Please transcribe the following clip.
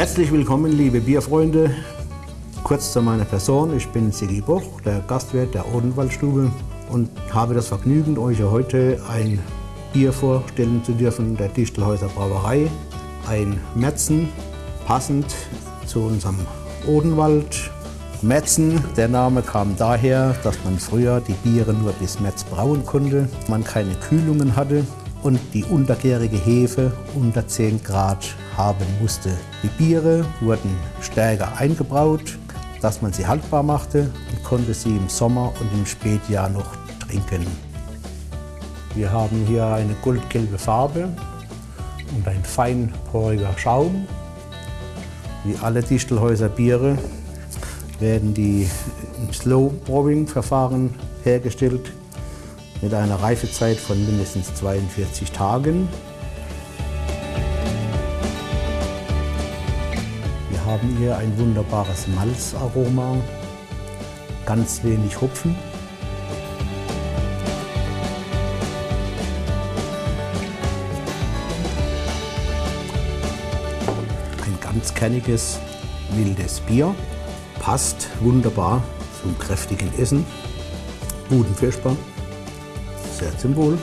Herzlich willkommen, liebe Bierfreunde. Kurz zu meiner Person. Ich bin Sigi Boch, der Gastwirt der Odenwaldstube und habe das Vergnügen, euch heute ein Bier vorstellen zu dürfen, der Distelhäuser Brauerei. Ein Metzen, passend zu unserem Odenwald. Metzen, der Name kam daher, dass man früher die Biere nur bis Metz brauen konnte, man keine Kühlungen hatte und die untergärige Hefe unter 10 Grad haben musste. Die Biere wurden stärker eingebraut, dass man sie haltbar machte und konnte sie im Sommer und im Spätjahr noch trinken. Wir haben hier eine goldgelbe Farbe und ein feinporiger Schaum. Wie alle Distelhäuser Biere werden die im Slow Brewing Verfahren hergestellt mit einer Reifezeit von mindestens 42 Tagen. Wir haben hier ein wunderbares Malzaroma, ganz wenig Hopfen. Ein ganz kerniges, wildes Bier, passt wunderbar zum kräftigen Essen, guten Fischbar Wohl.